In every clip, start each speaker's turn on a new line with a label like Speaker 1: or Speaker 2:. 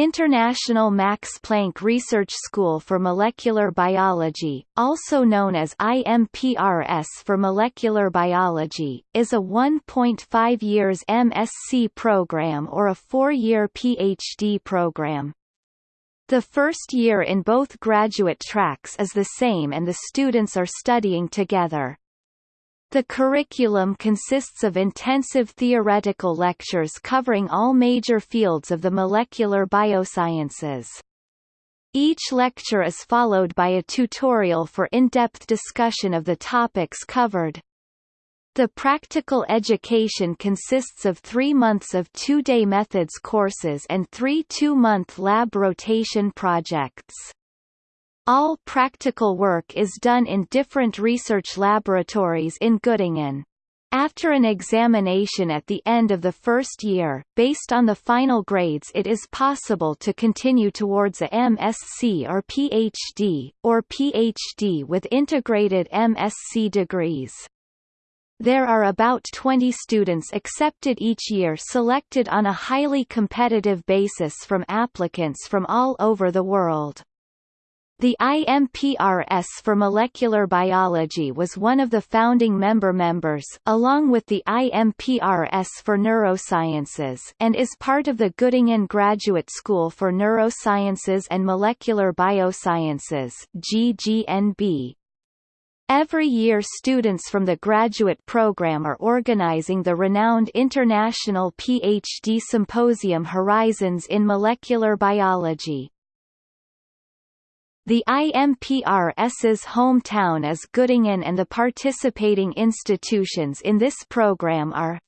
Speaker 1: International Max Planck Research School for Molecular Biology, also known as IMPRS for Molecular Biology, is a 1.5 years MSc program or a four-year PhD program. The first year in both graduate tracks is the same and the students are studying together. The curriculum consists of intensive theoretical lectures covering all major fields of the molecular biosciences. Each lecture is followed by a tutorial for in-depth discussion of the topics covered. The practical education consists of three months of two-day methods courses and three two-month lab rotation projects. All practical work is done in different research laboratories in Göttingen. After an examination at the end of the first year, based on the final grades it is possible to continue towards a MSc or PhD, or PhD with integrated MSc degrees. There are about 20 students accepted each year selected on a highly competitive basis from applicants from all over the world. The IMPRS for molecular biology was one of the founding member members along with the IMPRS for neurosciences and is part of the Göttingen Graduate School for Neurosciences and Molecular Biosciences GGNB. Every year students from the graduate program are organizing the renowned International PhD Symposium Horizons in Molecular Biology. The IMPRS's hometown is Göttingen and the participating institutions in this program are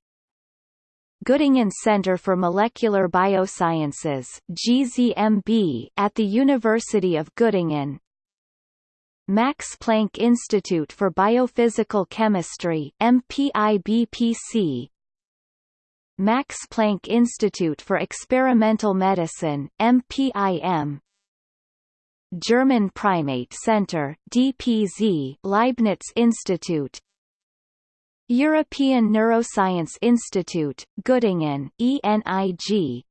Speaker 1: Göttingen Center for Molecular Biosciences GZMB at the University of Göttingen. Max Planck Institute for Biophysical Chemistry MPIBPC Max Planck Institute for Experimental Medicine MPIM German Primate Center DPZ Leibniz Institute. European Neuroscience Institute, Göttingen ENIG